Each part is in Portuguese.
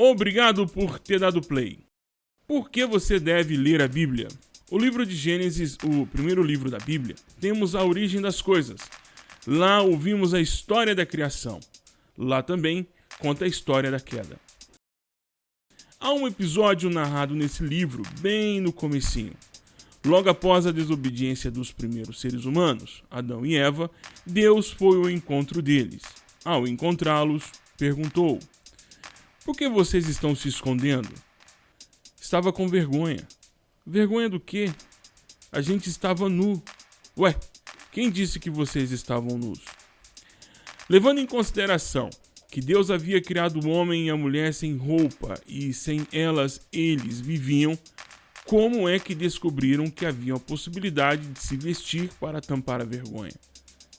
Obrigado por ter dado play. Por que você deve ler a Bíblia? O livro de Gênesis, o primeiro livro da Bíblia, temos a origem das coisas. Lá ouvimos a história da criação. Lá também conta a história da queda. Há um episódio narrado nesse livro bem no comecinho. Logo após a desobediência dos primeiros seres humanos, Adão e Eva, Deus foi ao encontro deles. Ao encontrá-los, perguntou: por que vocês estão se escondendo? Estava com vergonha. Vergonha do quê? A gente estava nu. Ué, quem disse que vocês estavam nus? Levando em consideração que Deus havia criado o homem e a mulher sem roupa e sem elas eles viviam, como é que descobriram que havia a possibilidade de se vestir para tampar a vergonha?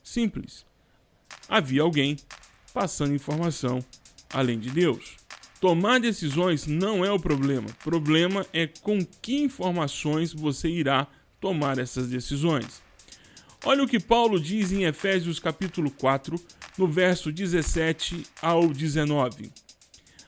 Simples. Havia alguém passando informação além de Deus. Tomar decisões não é o problema. O problema é com que informações você irá tomar essas decisões. Olha o que Paulo diz em Efésios capítulo 4, no verso 17 ao 19.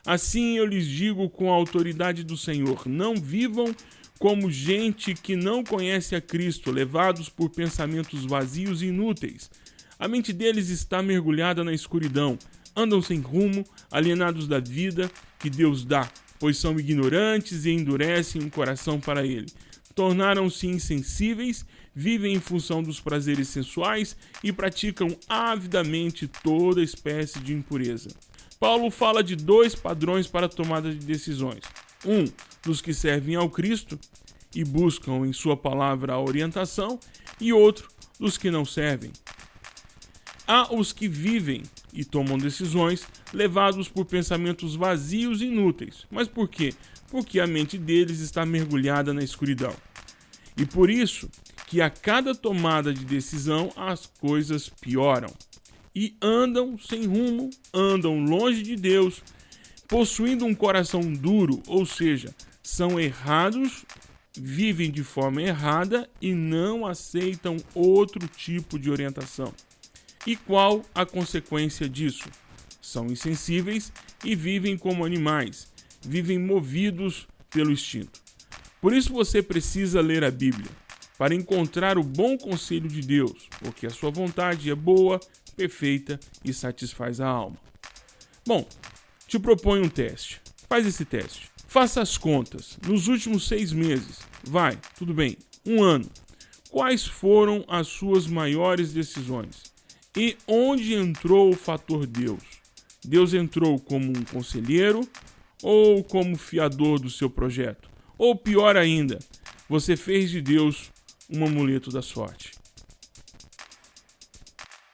Assim eu lhes digo com a autoridade do Senhor: não vivam como gente que não conhece a Cristo, levados por pensamentos vazios e inúteis. A mente deles está mergulhada na escuridão andam sem rumo, alienados da vida que Deus dá, pois são ignorantes e endurecem o coração para ele. Tornaram-se insensíveis, vivem em função dos prazeres sensuais e praticam avidamente toda espécie de impureza. Paulo fala de dois padrões para a tomada de decisões: um dos que servem ao Cristo e buscam em Sua palavra a orientação, e outro dos que não servem. Há os que vivem e tomam decisões levados por pensamentos vazios e inúteis. Mas por quê? Porque a mente deles está mergulhada na escuridão. E por isso que a cada tomada de decisão as coisas pioram. E andam sem rumo, andam longe de Deus, possuindo um coração duro, ou seja, são errados, vivem de forma errada e não aceitam outro tipo de orientação. E qual a consequência disso? São insensíveis e vivem como animais, vivem movidos pelo instinto. Por isso você precisa ler a Bíblia, para encontrar o bom conselho de Deus, porque a sua vontade é boa, perfeita e satisfaz a alma. Bom, te proponho um teste. Faz esse teste. Faça as contas. Nos últimos seis meses, vai, tudo bem, um ano. Quais foram as suas maiores decisões? E onde entrou o fator Deus? Deus entrou como um conselheiro ou como fiador do seu projeto? Ou pior ainda, você fez de Deus um amuleto da sorte?